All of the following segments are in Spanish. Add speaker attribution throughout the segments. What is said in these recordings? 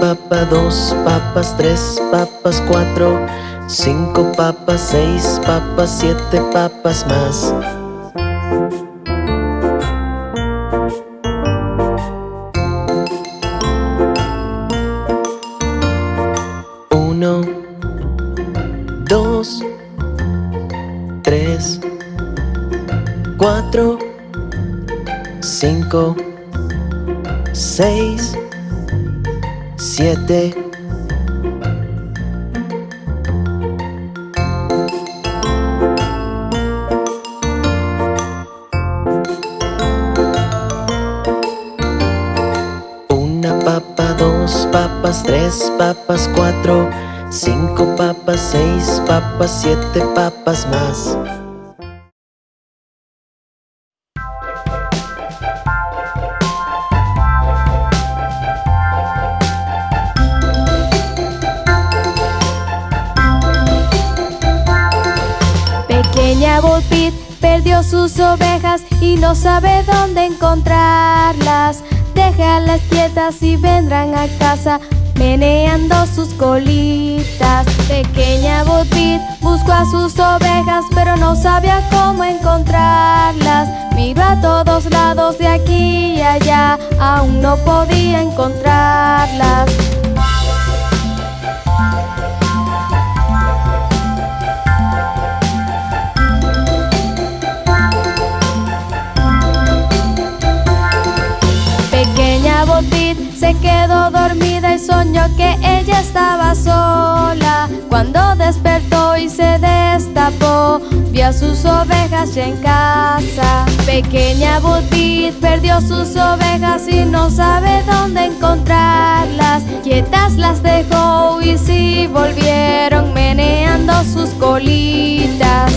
Speaker 1: Papa, dos papas, tres papas, cuatro Cinco papas, seis papas, siete papas más Dos Tres Cuatro Cinco Seis Siete. Una papa, dos papas, tres papas, cuatro Cinco papas, seis papas, siete papas más
Speaker 2: Pequeña Bullpit perdió sus ovejas y no sabe dónde encontrarlas. Déjalas quietas y vendrán a casa meneando sus colitas. Pequeña Bullpit buscó a sus ovejas pero no sabía cómo encontrarlas. Miró a todos lados de aquí y allá, aún no podía encontrarlas. Pequeña Botit se quedó dormida soñó que ella estaba sola. Cuando despertó y se destapó, vio a sus ovejas ya en casa. Pequeña Botit perdió sus ovejas y no sabe dónde encontrarlas. Quietas las dejó y sí volvieron meneando sus colitas.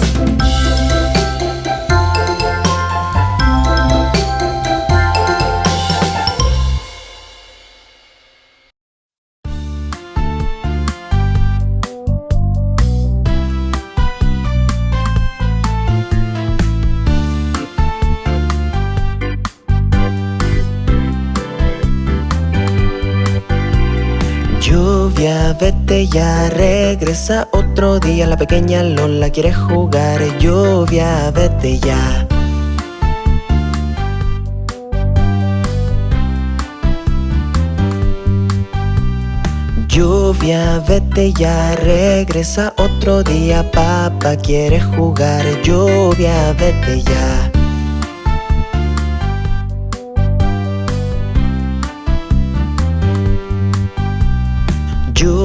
Speaker 1: Vete ya, regresa otro día. La pequeña Lola quiere jugar Lluvia, vete ya. Lluvia, vete ya, regresa otro día. Papá quiere jugar Lluvia, vete ya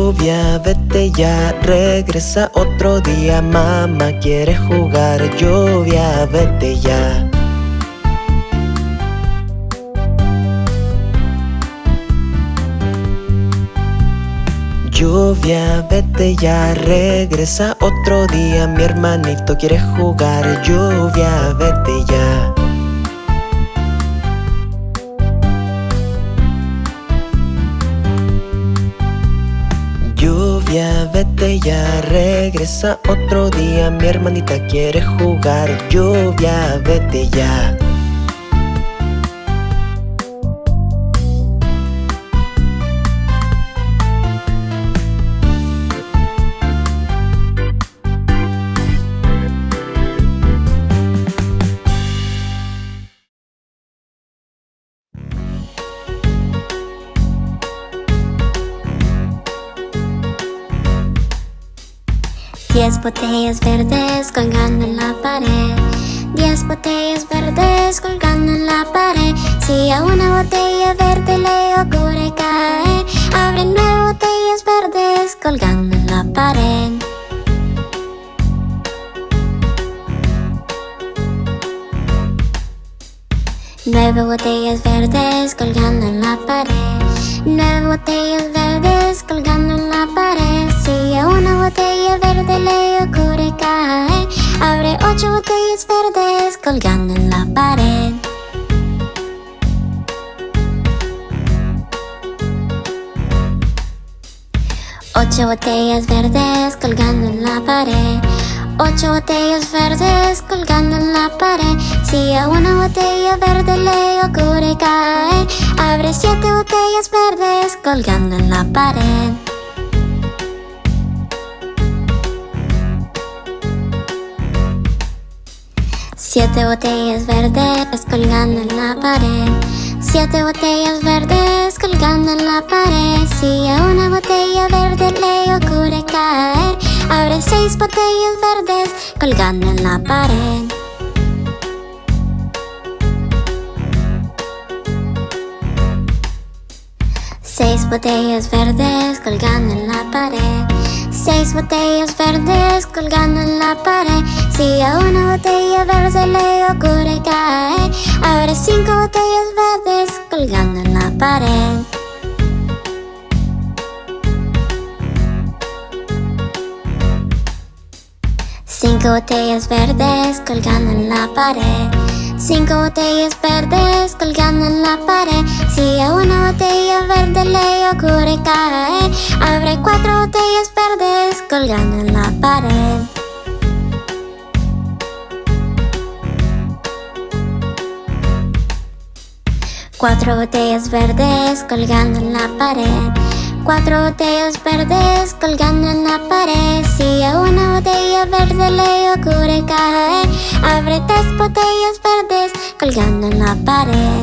Speaker 1: Lluvia, vete ya, regresa otro día Mamá quiere jugar Lluvia, vete ya. Lluvia, vete ya, regresa otro día Mi hermanito quiere jugar Lluvia, vete ya Ya, regresa otro día. Mi hermanita quiere jugar Lluvia, vete ya
Speaker 3: Diez botellas verdes colgando en la pared. Diez botellas verdes colgando en la pared. Si a una botella verde le ocurre caer Abre nueve botellas verdes colgando en la pared. Nueve botellas verdes colgando en la pared. Nueve botellas verdes colgando en la pared vacía Una botella verde le ocurre caer Abre ocho botellas verdes colgando en la pared. Ocho botellas verdes colgando en la pared. Ocho botellas verdes colgando en la pared. Si a una botella verde le ocurre caer Abre siete botellas verdes colgando en la pared. Siete botellas verdes colgando en la pared. Siete botellas verdes colgando en la pared. Si a una botella verde le ocurre caer, abre seis botellas verdes colgando en la pared. Seis botellas verdes colgando en la pared. Seis botellas verdes colgando en la pared. Si a una botella verde le ocurre caer, abre cinco botellas verdes colgando en la pared. Cinco botellas verdes colgando en la pared. Cinco botellas verdes colgando en la pared. Si a una botella verde le ocurre caer, abre cuatro botellas verdes colgando en la pared. Cuatro botellas verdes colgando en la pared. Cuatro botellas verdes colgando en la pared. Si a una botella verde le ocurre caer, abre tres botellas verdes colgando en la pared.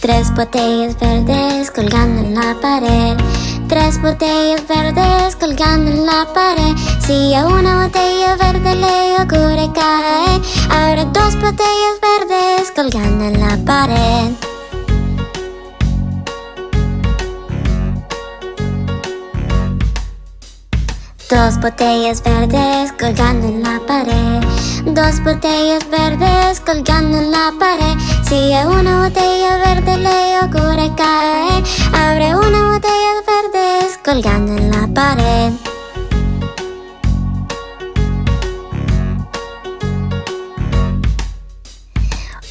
Speaker 3: Tres botellas verdes colgando en la pared. Tres botellas verdes colgando en la pared. Si a una botella verde le ocurre caer, abre dos botellas Dos botellas verdes colgando en la pared. Dos botellas verdes colgando en la pared. Si a una botella verde le ocurre caer, abre una botella verdes colgando en la pared.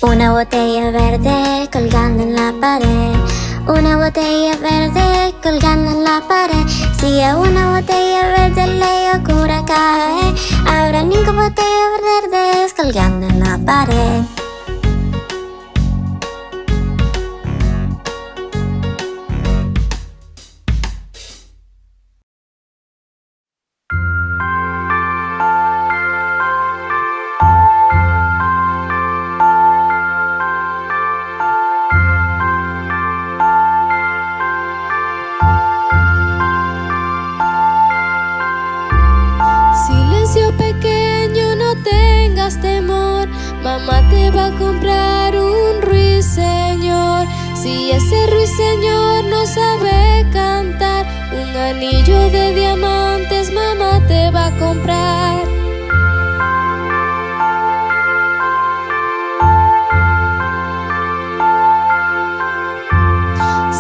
Speaker 3: Una botella verde colgando en la pared. Una botella verde colgando en la pared. Si a una botella verde le ocurre caer, habrá cinco botellas verdes colgando en la pared.
Speaker 2: Si ese ruiseñor no sabe cantar, un anillo de diamantes mamá te va a comprar.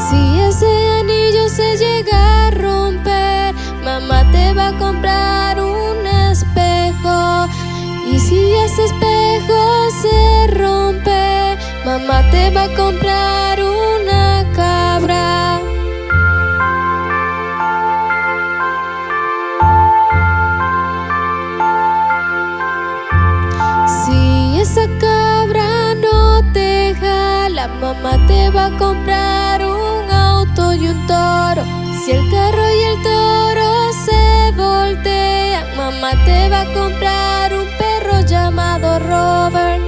Speaker 2: Si ese anillo se llega a romper, mamá te va a comprar un espejo. Y si ese espejo se rompe, mamá te va a comprar mamá te va a comprar un auto y un toro. Si el carro y el toro se voltean, mamá te va a comprar un perro llamado Robert.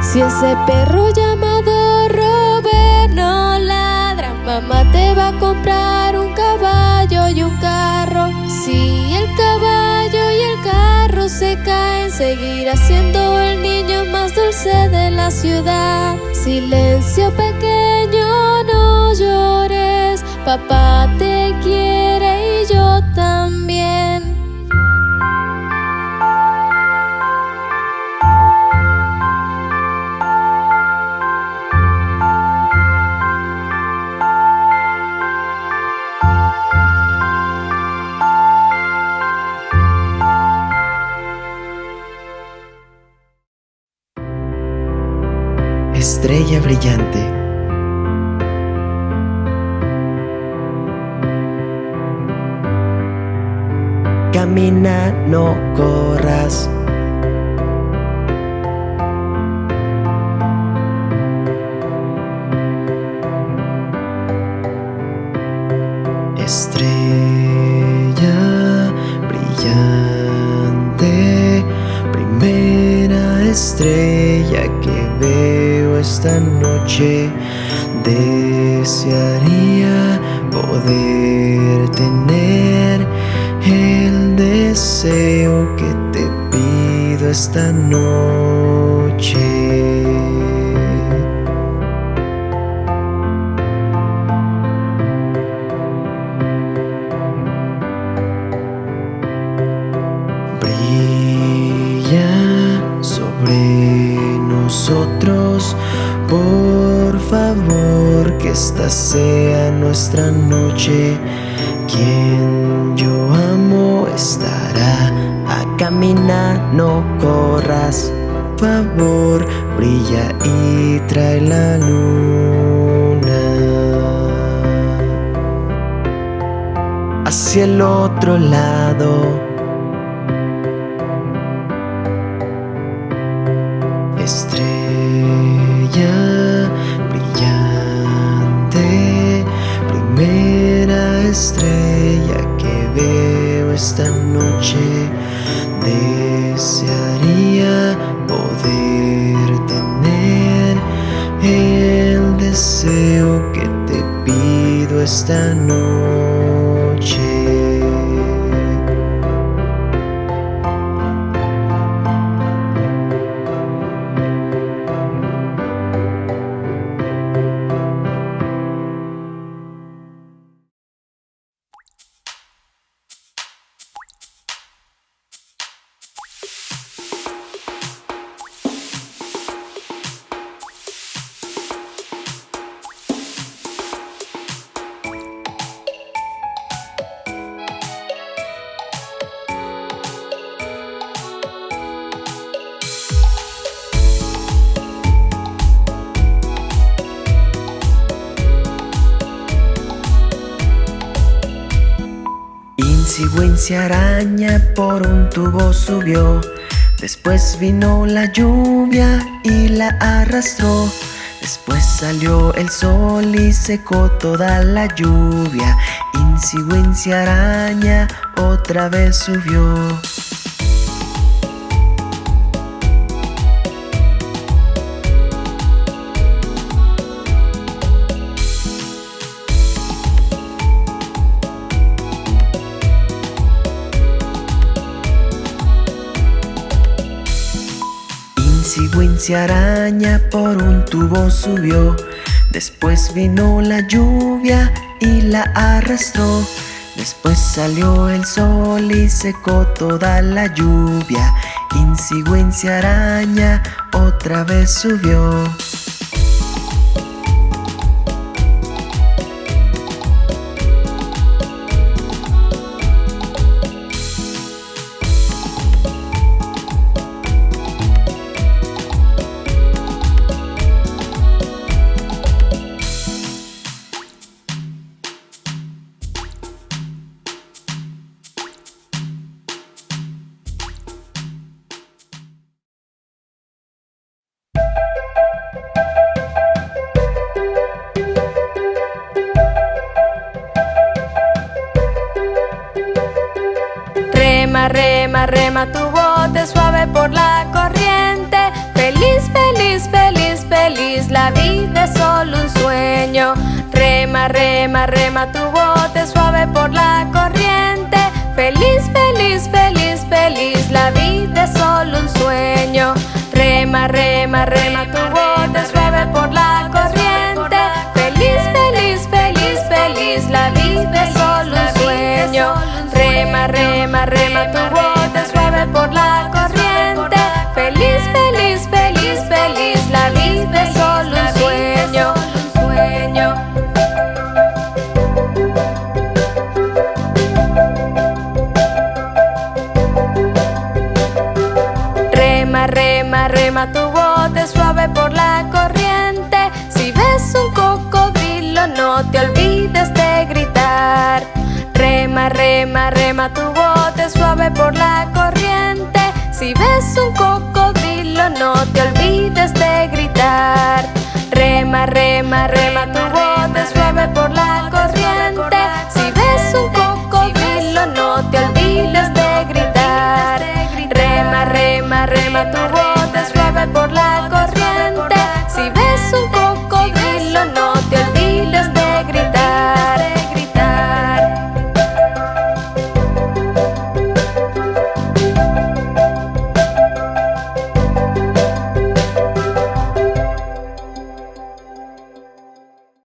Speaker 2: Si ese perro llamado Robert no ladra, mamá te va a comprar carro se caen, seguirá siendo el niño más dulce de la ciudad. Silencio pequeño, no llores, papá te quiere y yo también.
Speaker 1: Brillante. Camina, no corras. Estrella brillante, primera estrella esta noche, desearía poder tener el deseo que te pido esta noche. Nuestra noche. Quien yo amo estará a caminar, no corras. Favor, brilla y trae la luna hacia el otro lado. Pido esta Insigüencia araña por un tubo subió. Después vino la lluvia y la arrastró. Después salió el sol y secó toda la lluvia. Insigüencia araña otra vez subió. Araña por un tubo subió. Después vino la lluvia y la arrastró. Después salió el sol y secó toda la lluvia. Insigüencia araña otra vez subió.
Speaker 2: Rema, rema, rema tu bote suave por la corriente. Feliz, feliz, feliz, feliz, la vida es solo un sueño. Rema, rema, rema tu bote suave por la corriente. Feliz, feliz, feliz, feliz, la vida es solo un sueño. Rema, rema, rema tu bote Rema, rema, tu bote suave por la corriente. Si ves un cocodrilo no te olvides de gritar. Rema, rema, rema tu bote